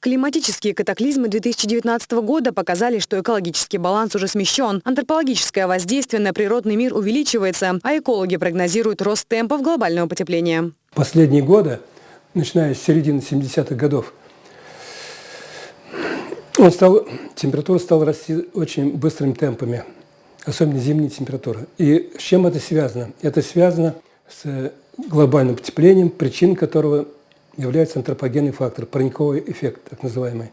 Климатические катаклизмы 2019 года показали, что экологический баланс уже смещен. Антропологическое воздействие на природный мир увеличивается, а экологи прогнозируют рост темпов глобального потепления. Последние годы, начиная с середины 70-х годов, он стал, температура стала расти очень быстрыми темпами, особенно зимние температуры. И с чем это связано? Это связано с глобальным потеплением, причин которого является антропогенный фактор, парниковый эффект так называемый.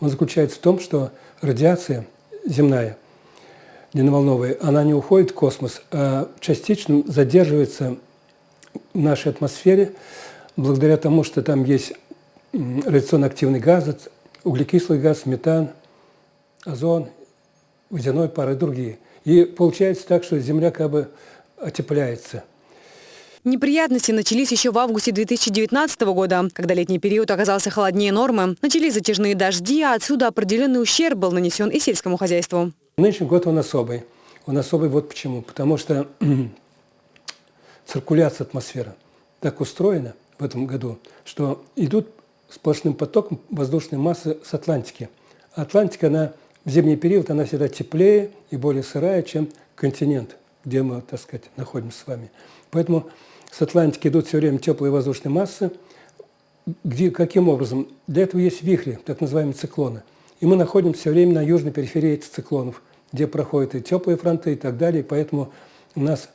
Он заключается в том, что радиация земная, длинноволновая, она не уходит в космос, а частично задерживается в нашей атмосфере благодаря тому, что там есть радиационно активный газ, углекислый газ, метан, озон, водяной пар и другие. И получается так, что Земля как бы отепляется – Неприятности начались еще в августе 2019 года, когда летний период оказался холоднее нормы. Начались затяжные дожди, а отсюда определенный ущерб был нанесен и сельскому хозяйству. Нынешний год он особый. Он особый вот почему. Потому что циркуляция атмосферы так устроена в этом году, что идут сплошным потоком воздушной массы с Атлантики. Атлантика, она в зимний период, она всегда теплее и более сырая, чем континент, где мы, так сказать, находимся с вами. Поэтому с Атлантики идут все время теплые воздушные массы. Где, каким образом? Для этого есть вихри, так называемые циклоны. И мы находимся все время на южной периферии этих циклонов, где проходят и теплые фронты и так далее. поэтому у нас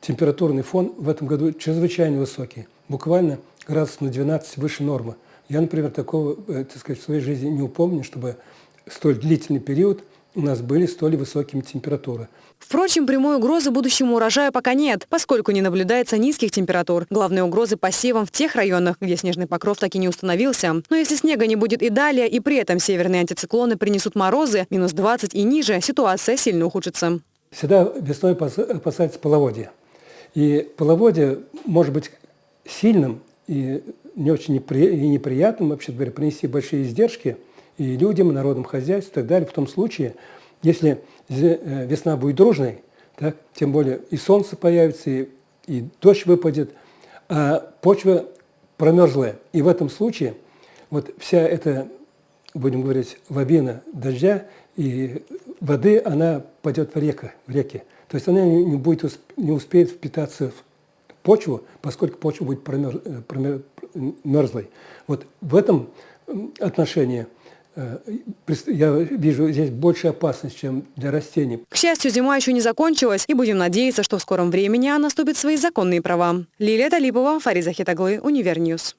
температурный фон в этом году чрезвычайно высокий. Буквально градус на 12 выше нормы. Я, например, такого э, так сказать, в своей жизни не упомню, чтобы столь длительный период – у нас были столь высокими температуры. Впрочем, прямой угрозы будущему урожаю пока нет, поскольку не наблюдается низких температур. Главные угрозы посевам в тех районах, где снежный покров так и не установился. Но если снега не будет и далее, и при этом северные антициклоны принесут морозы, минус 20 и ниже, ситуация сильно ухудшится. Всегда весной опасается половодье. И половодье может быть сильным и не очень неприятным, вообще говоря, принести большие издержки – и людям, и народным хозяйству и так далее. В том случае, если э, весна будет дружной, так, тем более и солнце появится, и, и дождь выпадет, а почва промерзлая. И в этом случае вот вся эта, будем говорить, лавина дождя и воды, она пойдет в, реку, в реки. То есть она не, будет, не успеет впитаться в почву, поскольку почва будет промерз, э, промерзлой. Вот в этом отношении я вижу здесь больше опасность, чем для растений. К счастью, зима еще не закончилась, и будем надеяться, что в скором времени она наступит свои законные права. Лилия Талипова, Фариза Хитаглы, Univer News.